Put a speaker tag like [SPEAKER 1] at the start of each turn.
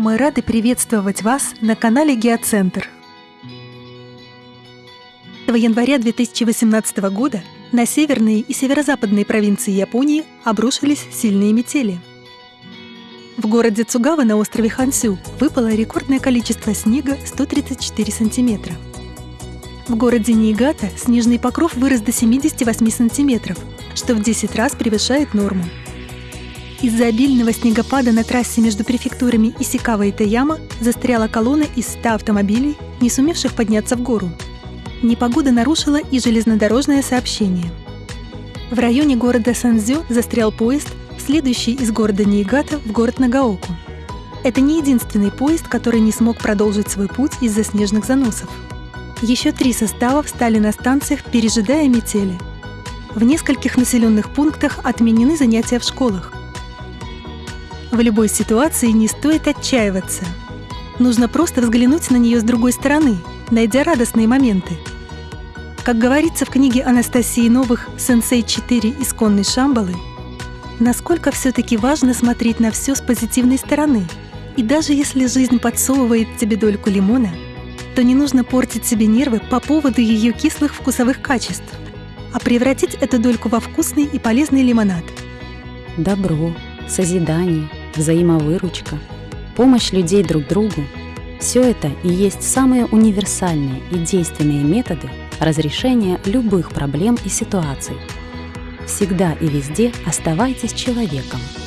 [SPEAKER 1] мы рады приветствовать вас на канале Геоцентр. 1 января 2018 года на северные и северо-западные провинции Японии обрушились сильные метели. В городе Цугава на острове Хансю выпало рекордное количество снега 134 сантиметра. В городе Ниигата снежный покров вырос до 78 сантиметров, что в 10 раз превышает норму. Из-за обильного снегопада на трассе между префектурами Исикава и Таяма застряла колонна из 100 автомобилей, не сумевших подняться в гору. Непогода нарушила и железнодорожное сообщение. В районе города Санзё застрял поезд, следующий из города Ниигата в город Нагаоку. Это не единственный поезд, который не смог продолжить свой путь из-за снежных заносов. Еще три состава встали на станциях, пережидая метели. В нескольких населенных пунктах отменены занятия в школах. В любой ситуации не стоит отчаиваться. Нужно просто взглянуть на нее с другой стороны, найдя радостные моменты. Как говорится в книге Анастасии Новых «Сенсей 4. Исконной Шамбалы», насколько все-таки важно смотреть на все с позитивной стороны. И даже если жизнь подсовывает тебе дольку лимона, то не нужно портить себе нервы по поводу ее кислых вкусовых качеств, а превратить эту дольку во вкусный и полезный лимонад.
[SPEAKER 2] Добро, созидание – взаимовыручка, помощь людей друг другу – все это и есть самые универсальные и действенные методы разрешения любых проблем и ситуаций. Всегда и везде оставайтесь человеком –